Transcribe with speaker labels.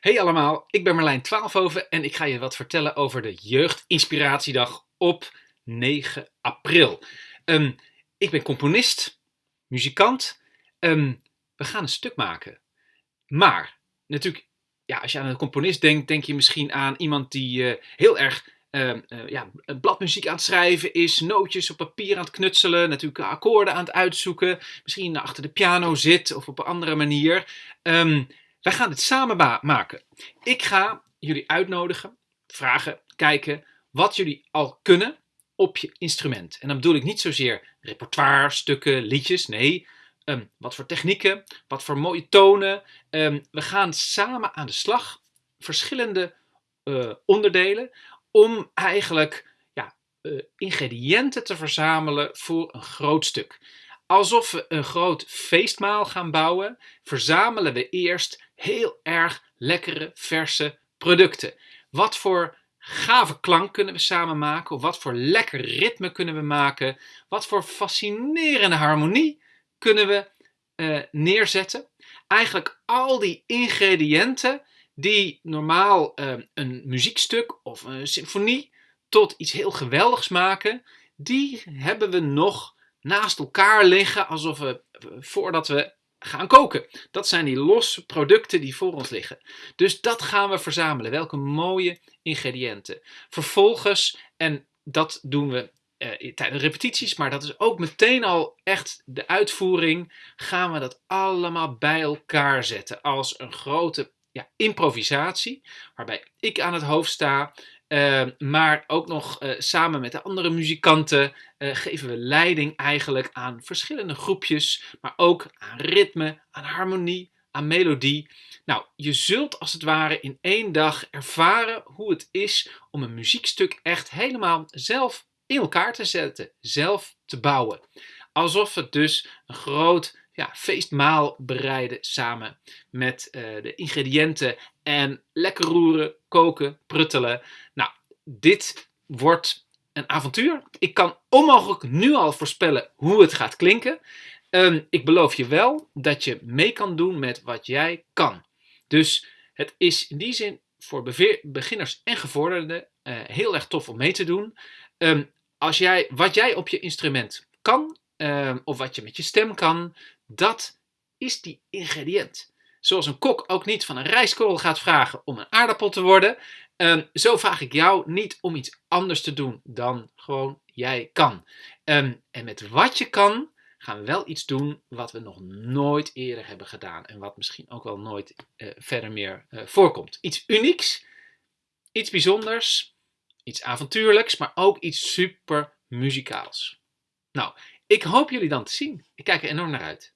Speaker 1: Hey allemaal, ik ben Marlijn Twaalfhoven en ik ga je wat vertellen over de Jeugdinspiratiedag op 9 april. Ehm, ik ben componist, muzikant. Ehm, we gaan een stuk maken. Maar, natuurlijk, ja, als je aan een componist denkt, denk je misschien aan iemand die uh, heel erg uh, uh, ja, bladmuziek aan het schrijven is, nootjes op papier aan het knutselen, natuurlijk akkoorden aan het uitzoeken, misschien achter de piano zit of op een andere manier. Wij gaan dit samen maken. Ik ga jullie uitnodigen, vragen, kijken wat jullie al kunnen op je instrument. En dan bedoel ik niet zozeer repertoire, stukken, liedjes. Nee, um, wat voor technieken, wat voor mooie tonen. Um, we gaan samen aan de slag, verschillende uh, onderdelen, om eigenlijk ja, uh, ingrediënten te verzamelen voor een groot stuk. Alsof we een groot feestmaal gaan bouwen, verzamelen we eerst heel erg lekkere, verse producten. Wat voor gave klank kunnen we samen maken? Of wat voor lekker ritme kunnen we maken? Wat voor fascinerende harmonie kunnen we uh, neerzetten? Eigenlijk al die ingrediënten die normaal uh, een muziekstuk of een symfonie tot iets heel geweldigs maken, die hebben we nog naast elkaar liggen alsof we voordat we gaan koken. Dat zijn die losse producten die voor ons liggen. Dus dat gaan we verzamelen. Welke mooie ingrediënten. Vervolgens, en dat doen we uh, tijdens repetities, maar dat is ook meteen al echt de uitvoering, gaan we dat allemaal bij elkaar zetten als een grote ja, improvisatie, waarbij ik aan het hoofd sta uh, maar ook nog uh, samen met de andere muzikanten uh, geven we leiding eigenlijk aan verschillende groepjes, maar ook aan ritme, aan harmonie, aan melodie. Nou, je zult als het ware in één dag ervaren hoe het is om een muziekstuk echt helemaal zelf in elkaar te zetten, zelf te bouwen. Alsof het dus een groot ja, feestmaal bereiden samen met uh, de ingrediënten en lekker roeren, koken, pruttelen. Nou, dit wordt een avontuur. Ik kan onmogelijk nu al voorspellen hoe het gaat klinken. Um, ik beloof je wel dat je mee kan doen met wat jij kan. Dus het is in die zin voor beginners en gevorderden uh, heel erg tof om mee te doen. Um, als jij, wat jij op je instrument kan, um, of wat je met je stem kan, dat is die ingrediënt. Zoals een kok ook niet van een rijstkorrel gaat vragen om een aardappel te worden, um, zo vraag ik jou niet om iets anders te doen dan gewoon jij kan. Um, en met wat je kan, gaan we wel iets doen wat we nog nooit eerder hebben gedaan. En wat misschien ook wel nooit uh, verder meer uh, voorkomt. Iets unieks, iets bijzonders, iets avontuurlijks, maar ook iets super muzikaals. Nou, ik hoop jullie dan te zien. Ik kijk er enorm naar uit.